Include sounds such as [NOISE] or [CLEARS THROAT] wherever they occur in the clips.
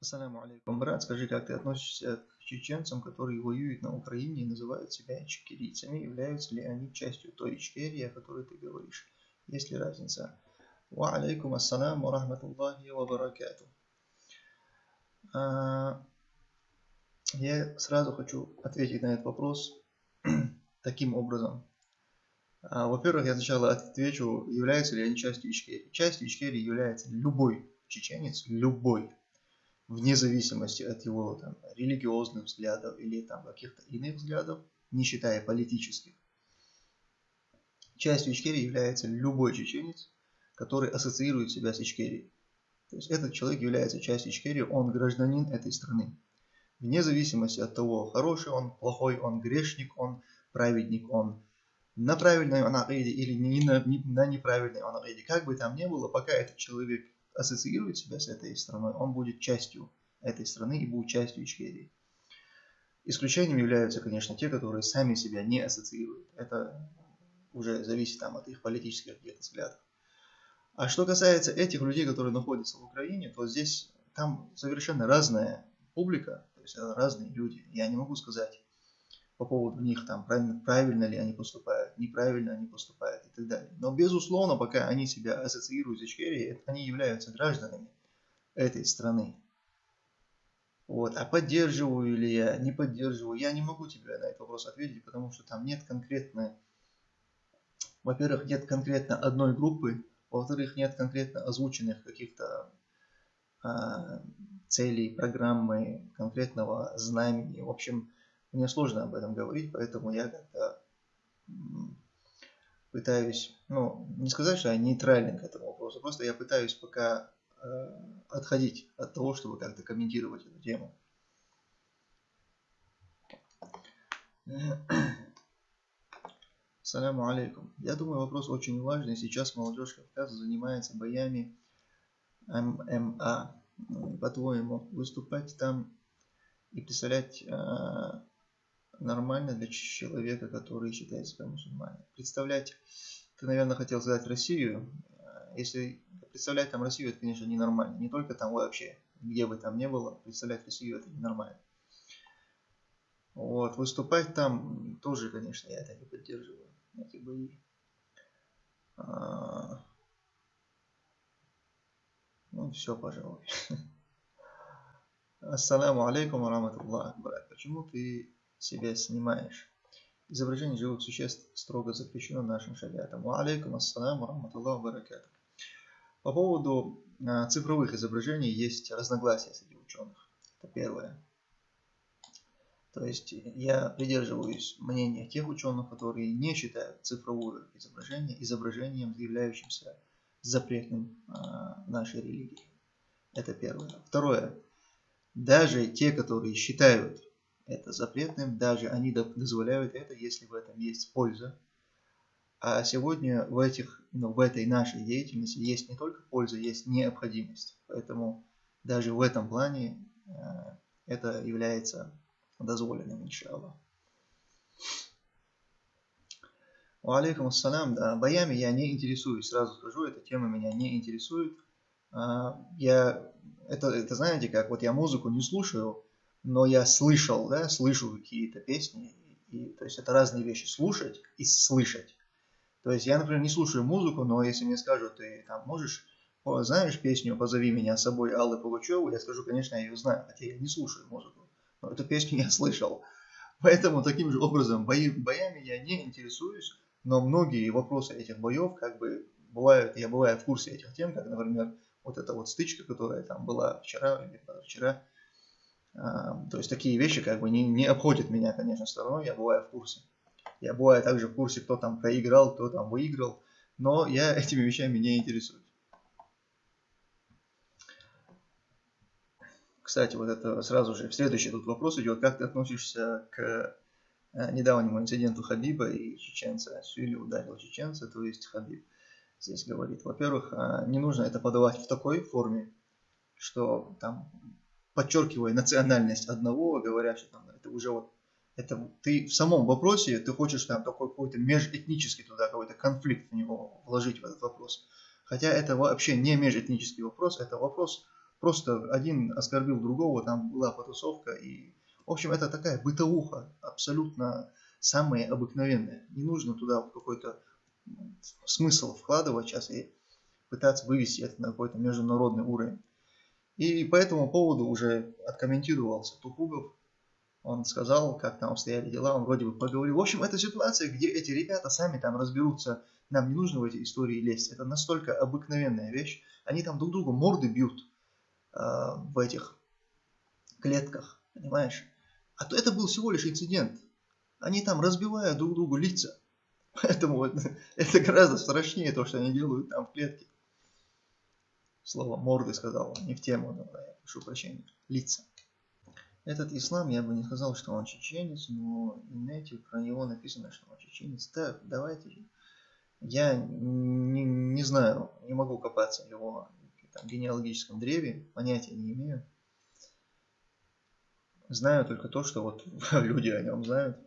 Ассаламу алейкум, брат, скажи, как ты относишься к чеченцам, которые воюют на Украине и называют себя ичкерийцами? Являются ли они частью той Ичкерии, о которой ты говоришь? Есть ли разница? Ва алейкум ассаламу рахматуллахи ва баракату. А, я сразу хочу ответить на этот вопрос [CLEARS THROAT] таким образом. А, во-первых, я сначала отвечу, являются ли они частью Ичкерии. Частью Ичкерии является любой чеченец, любой вне зависимости от его там, религиозных взглядов или там каких-то иных взглядов, не считая политических. Частью Ичкерии является любой чеченец, который ассоциирует себя с Ичкерией. То есть этот человек является частью Ичкерии, он гражданин этой страны. Вне зависимости от того, хороший он, плохой он, грешник он, праведник он, на правильной он или не на, не, на неправильной он Как бы там ни было, пока этот человек ассоциирует себя с этой страной, он будет частью этой страны и будет частью Ичкерии. Исключением являются, конечно, те, которые сами себя не ассоциируют. Это уже зависит там, от их политических взглядов. А что касается этих людей, которые находятся в Украине, то здесь там совершенно разная публика, то есть разные люди. Я не могу сказать, по поводу них, там, правильно, правильно ли они поступают, неправильно они поступают и так далее. Но, безусловно, пока они себя ассоциируют с Ичкерией, они являются гражданами этой страны. Вот. А поддерживаю ли я, не поддерживаю, я не могу тебе на этот вопрос ответить, потому что там нет конкретной, во-первых, нет конкретно одной группы, во-вторых, нет конкретно озвученных каких-то а, целей, программы, конкретного знамени. В общем, мне сложно об этом говорить, поэтому я как-то пытаюсь, ну, не сказать, что я нейтрален к этому вопросу, просто я пытаюсь пока э, отходить от того, чтобы как-то комментировать эту тему. Саляму алейкум. Я думаю, вопрос очень важный. Сейчас молодежь Кавказа занимается боями ММА. По-твоему, выступать там и представлять э, нормально для человека, который считает себя мусульманином. Представлять, ты, наверное, хотел сказать Россию. Если представлять там Россию, это, конечно, ненормально. Не только там вообще, где бы там ни было, представлять Россию это ненормально. Вот, выступать там тоже, конечно, я это не поддерживаю. Эти бои. А... Ну, все, пожалуй. [LAUGHS] Ассаламу алейкум, раматуллах, брат. Почему ты себя снимаешь. Изображение живых существ строго запрещено нашим шариатом. Алейкум ассаламу рахматуллаху баракату. По поводу а, цифровых изображений есть разногласия среди ученых. Это первое. То есть я придерживаюсь мнения тех ученых, которые не считают цифровое изображение изображением, являющимся запретным а, нашей религии. Это первое. Второе. Даже те, которые считают это запретным, даже они дозволяют это, если в этом есть польза. А сегодня в, этих, ну, в этой нашей деятельности есть не только польза, есть необходимость. Поэтому даже в этом плане э, это является дозволенным, иншаллах. Алейкум ассалам. Да, боями я не интересуюсь, сразу скажу, эта тема меня не интересует. А, я, это, это знаете как, вот я музыку не слушаю, но я слышал, да, слышу какие-то песни, и, то есть это разные вещи, слушать и слышать. То есть я, например, не слушаю музыку, но если мне скажут, ты там можешь, знаешь песню «Позови меня с собой» Аллы Пугачеву, я скажу, конечно, я ее знаю, хотя я не слушаю музыку, но эту песню [LAUGHS] я слышал. Поэтому таким же образом бои, боями я не интересуюсь, но многие вопросы этих боев как бы бывают, я бываю в курсе этих тем, как, например, вот эта вот стычка, которая там была вчера или вчера то есть такие вещи как бы не, не обходят меня, конечно, стороной, я бываю в курсе. Я бываю также в курсе, кто там проиграл, кто там выиграл. но я [LAUGHS] этими вещами не интересуюсь. Кстати, вот это сразу же, следующий тут вопрос идет, как ты относишься к э, недавнему инциденту Хабиба и чеченца. Сюли ударил чеченца, то есть Хабиб здесь говорит. Во-первых, а, не нужно это подавать в такой форме, что там подчеркивая национальность одного, говоря, что там это уже вот это ты в самом вопросе, ты хочешь там такой какой-то межэтнический туда какой-то конфликт в него вложить в этот вопрос. Хотя это вообще не межэтнический вопрос, это вопрос просто один оскорбил другого, там была потусовка и в общем это такая бытовуха абсолютно самая обыкновенная. Не нужно туда какой-то смысл вкладывать сейчас и пытаться вывести это на какой-то международный уровень. И по этому поводу уже откомментировался Тухугов. Он сказал, как там обстояли дела, он вроде бы поговорил. В общем, это ситуация, где эти ребята сами там разберутся. Нам не нужно в эти истории лезть. Это настолько обыкновенная вещь. Они там друг другу морды бьют э, в этих клетках, понимаешь? А то это был всего лишь инцидент. Они там разбивают друг другу лица. [LAUGHS] Поэтому вот, [LAUGHS] это гораздо страшнее то, что они делают там в клетке. Слово морды сказал, не в тему, но я прошу прощения. Лица. Этот ислам, я бы не сказал, что он чеченец, но в инете про него написано, что он чеченец. Так, давайте. Я не, не знаю, не могу копаться в его там, генеалогическом древе, понятия не имею. Знаю только то, что вот [LAUGHS] люди о нем знают.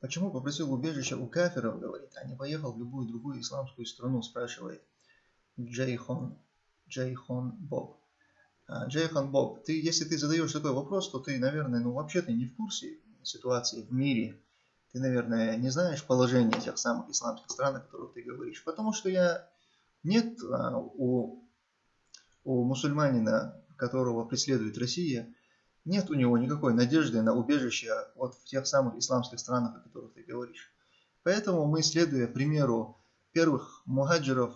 Почему попросил убежище у кафиров, говорит, а не поехал в любую другую исламскую страну, спрашивает Джейхон, Джейхон Боб. А, Джейхон Боб, ты, если ты задаешь такой вопрос, то ты, наверное, ну вообще ты не в курсе ситуации в мире. Ты, наверное, не знаешь положение тех самых исламских стран, о которых ты говоришь. Потому что я нет а, у, у мусульманина, которого преследует Россия, нет у него никакой надежды на убежище вот в тех самых исламских странах, о которых ты говоришь. Поэтому мы, следуя примеру первых мухаджиров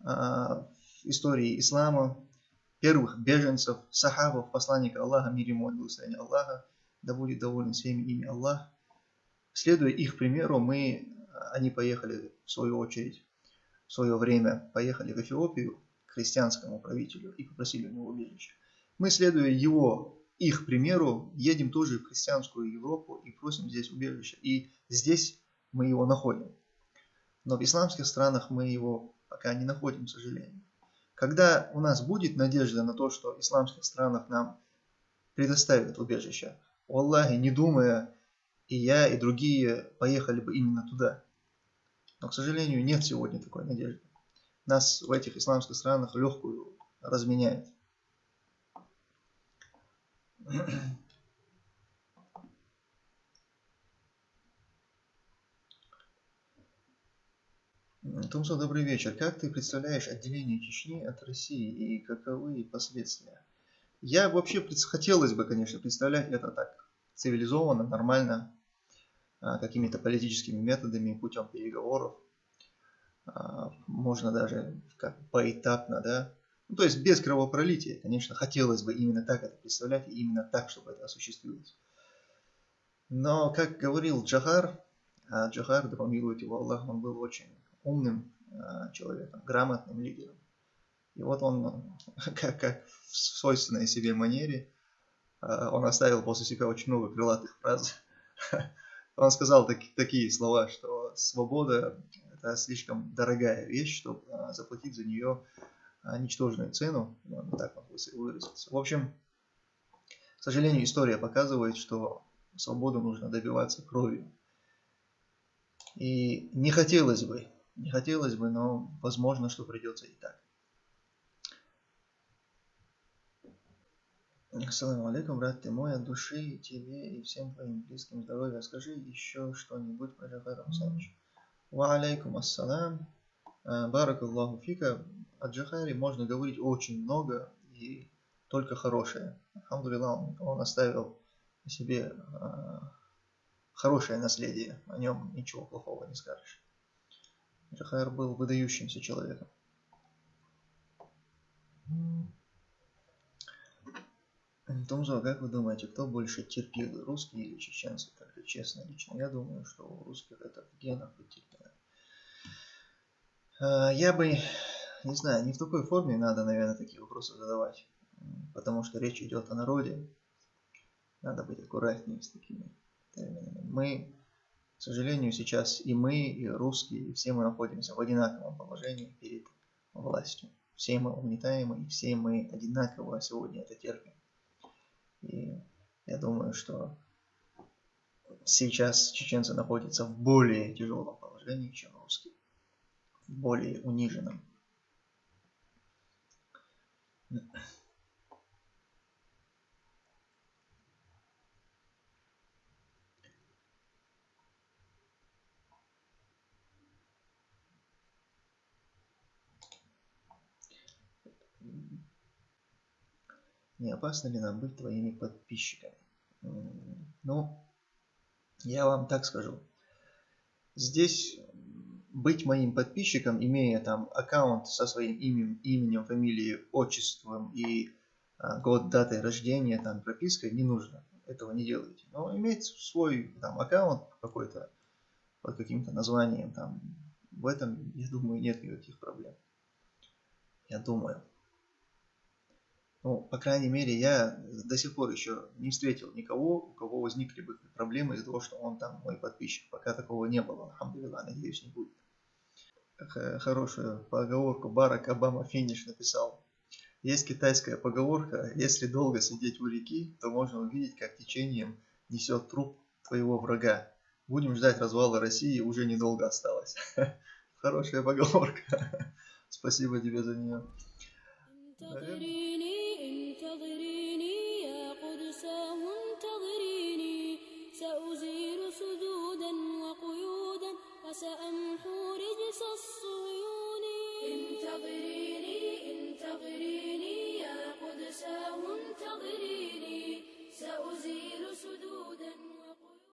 э, в истории ислама, первых беженцев, сахабов, посланника Аллаха, мир ему, благословение Аллаха, да будет доволен всеми ими Аллах. Следуя их примеру, мы, они поехали в свою очередь, в свое время поехали в Эфиопию к христианскому правителю и попросили у него убежище. Мы, следуя его их примеру, едем тоже в христианскую Европу и просим здесь убежище. И здесь мы его находим. Но в исламских странах мы его пока не находим, к сожалению. Когда у нас будет надежда на то, что в исламских странах нам предоставят убежище, у Аллахе, не думая, и я, и другие поехали бы именно туда. Но, к сожалению, нет сегодня такой надежды. Нас в этих исламских странах легкую разменяют. Тумсо, добрый вечер. Как ты представляешь отделение Чечни от России и каковы последствия? Я вообще хотелось бы, конечно, представлять это так цивилизованно, нормально, а, какими-то политическими методами, путем переговоров. А, можно даже как поэтапно, да, ну, то есть без кровопролития, конечно, хотелось бы именно так это представлять и именно так, чтобы это осуществилось. Но, как говорил Джахар, а Джахар, да помилует его Аллах, он был очень умным а, человеком, грамотным лидером. И вот он, [LAUGHS] как, как в свойственной себе манере, а, он оставил после себя очень много крылатых фраз. [LAUGHS] Он сказал так, такие слова, что свобода – это слишком дорогая вещь, чтобы заплатить за нее ничтожную цену, можно так выразиться. В общем, к сожалению, история показывает, что свободу нужно добиваться кровью. И не хотелось бы, не хотелось бы, но возможно, что придется и так. Ассаламу алейкум, брат ты мой, от души тебе и всем твоим близким здоровья. Скажи еще что-нибудь про Джахара Мусаевича. Ва алейкум ассалам. Барак Аллаху фика о Джахаре можно говорить очень много и только хорошее. Алхамдулилlah, он, он оставил себе э, хорошее наследие, о нем ничего плохого не скажешь. Джахар был выдающимся человеком. Томзо, как вы думаете, кто больше терпил, русские или чеченцы? Так честно, лично я думаю, что у русских это в генах быть а, Я бы, не знаю, не в такой форме надо, наверное, такие вопросы задавать, потому что речь идет о народе. Надо быть аккуратнее с такими терминами. Мы, к сожалению, сейчас и мы, и русские, и все мы находимся в одинаковом положении перед властью. Все мы угнетаемы, и все мы одинаково сегодня это терпим. И я думаю, что сейчас чеченцы находятся в более тяжелом положении, чем русские. В более униженном. Не опасно ли нам быть твоими подписчиками? Ну, я вам так скажу. Здесь быть моим подписчиком, имея там аккаунт со своим именем, именем фамилией, отчеством и а, год, датой рождения, там пропиской, не нужно. Этого не делайте. Но иметь свой там аккаунт какой-то под каким-то названием, там, в этом, я думаю, нет никаких проблем. Я думаю. Ну, по крайней мере, я до сих пор еще не встретил никого, у кого возникли бы проблемы из-за того, что он там мой подписчик. Пока такого не было, надеюсь, не будет. Э, хорошую поговорку Барак Обама Финиш написал. Есть китайская поговорка, если долго сидеть у реки, то можно увидеть, как течением несет труп твоего врага. Будем ждать развала России, уже недолго осталось. [LAUGHS] Хорошая поговорка. [LAUGHS] Спасибо тебе за нее. سأزيل قصص الصيون انتظريني انتظريني يا قدساه انتظريني. سأزيل سدودا.